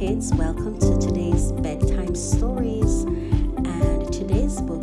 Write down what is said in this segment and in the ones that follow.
kids, welcome to today's bedtime stories. And today's book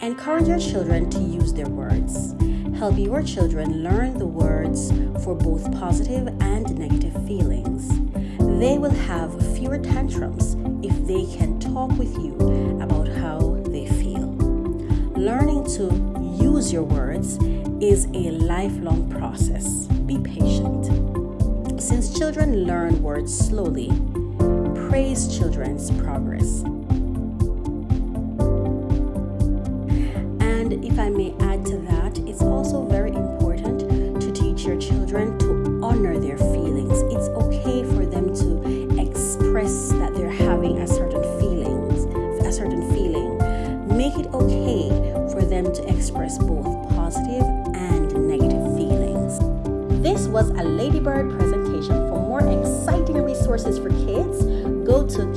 Encourage your children to use their words. Help your children learn the words for both positive and negative feelings. They will have fewer tantrums if they can talk with you about how they feel. Learning to use your words is a lifelong process. Be patient. Since children learn words slowly, praise children's progress. honor their feelings. It's okay for them to express that they're having a certain feelings, a certain feeling. Make it okay for them to express both positive and negative feelings. This was a Ladybird presentation. For more exciting resources for kids, go to